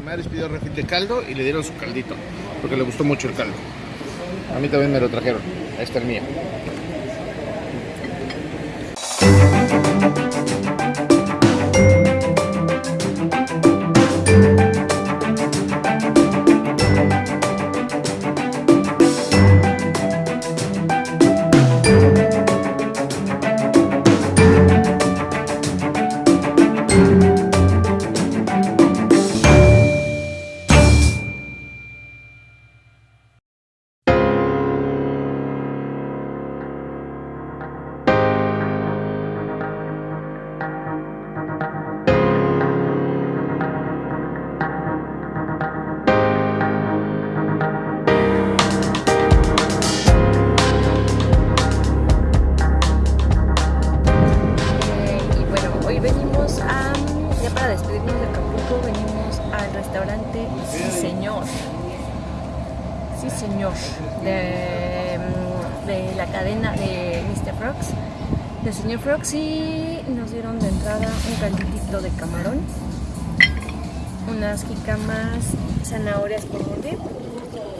Maris pidió refil de caldo y le dieron su caldito, porque le gustó mucho el caldo. A mí también me lo trajeron. Este es el mío. Venimos al restaurante Sí Señor. Sí Señor, de, mm, de la cadena de Mr. Frogs, de Señor Frogs y nos dieron de entrada un calditito de camarón, unas jicamas, zanahorias por morir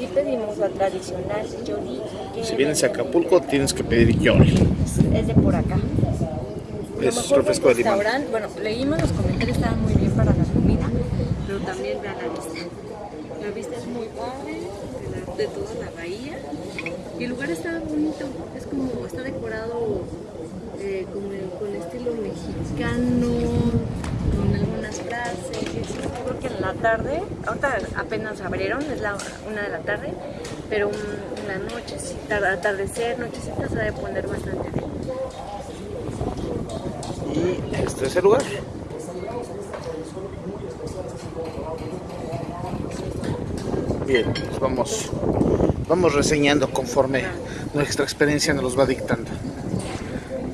y pedimos la tradicional Yoli. Si vienes a Acapulco, tienes que pedir yori. es, de por acá. Es refresco de limón. restaurante, bueno, leímos los comentarios, estaban muy bien para la comida, pero también vean la vista. La vista es muy padre de, la- de toda la bahía y el lugar está bonito, es como, está decorado eh, como con estilo mexicano, con algunas frases. Creo que en la tarde, ahorita apenas abrieron, es la una de la tarde, pero en la noche, sí, tar- atardecer, nochecita se debe poner bastante bien. Y este es el lugar. Bien, pues vamos, vamos reseñando conforme nuestra experiencia nos los va dictando.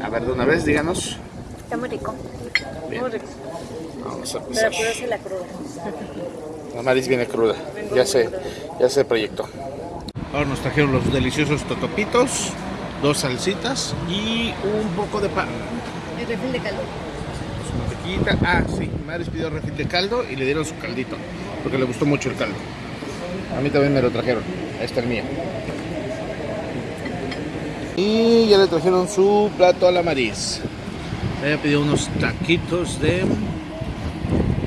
A ver, de una vez, díganos. Está muy rico. Bien. Muy rico. Vamos a Pero empezar. apúrese la cruda. La Maris viene cruda. Ya se, ya se proyectó. Ahora nos trajeron los deliciosos totopitos, dos salsitas y un poco de pan. El refil de calor. Su. Ah, sí. Maris pidió refil de caldo y le dieron su caldito, porque le gustó mucho el caldo. A mí también me lo trajeron. Este es el mío. Y ya le trajeron su plato a la Maris. Ella pidió unos taquitos de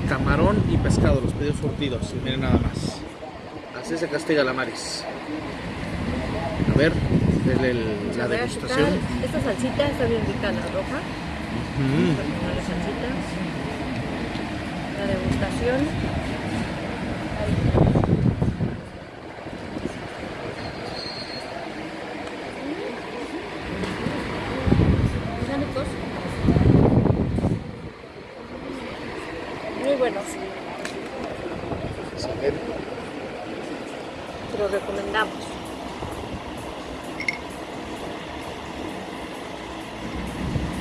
camarón y pescado, los pidió surtidos. Y miren nada más. Así se castiga la Maris. A ver, denle el- la A ver, ¿qué degustación. Esta salsita está bien rica, la roja. Mm. Terminó la salsita. La degustación. Te los recomendamos.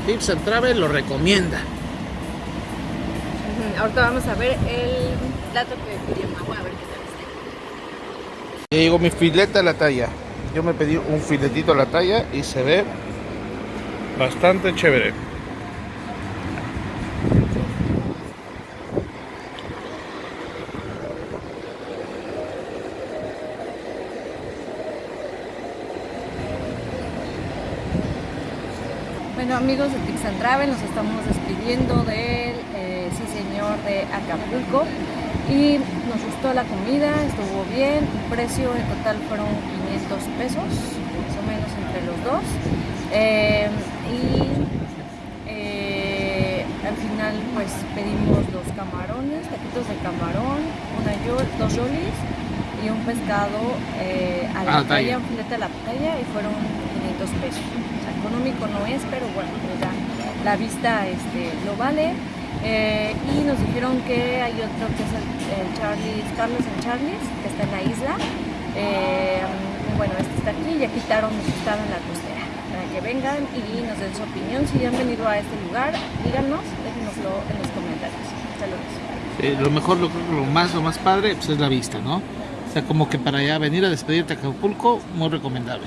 Tips and Travel lo recomienda. Ahorita vamos a ver el plato que pidió Mau, a ver qué tal está. Ya llegó mi fileta a la talla. Yo me pedí un filetito a la talla y se ve bastante chévere. Bueno amigos de and Travel, nos estamos despidiendo del eh, sí señor de Acapulco y nos gustó la comida, estuvo bien, el precio en total fueron 500 pesos, más o menos entre los dos. Eh, y eh, al final pues pedimos los camarones, taquitos de camarón, una yo- dos yolis y un pescado eh, a la A la talla. talla, un filete a la talla y fueron 500 pesos. Económico no es, pero bueno, pues ya la vista este, lo vale. Eh, y nos dijeron que hay otro que es el, el Charlie's, Carlos en Charlie's, que está en la isla. Eh, bueno, este está aquí, ya quitaron que estaban en la costera. Para que vengan y nos den su opinión. Si han venido a este lugar, díganos, déjenoslo en los comentarios. Saludos. Eh, lo mejor, lo, lo más, lo más padre, pues es la vista, ¿no? O sea, como que para allá venir a despedirte a Acapulco, muy recomendable.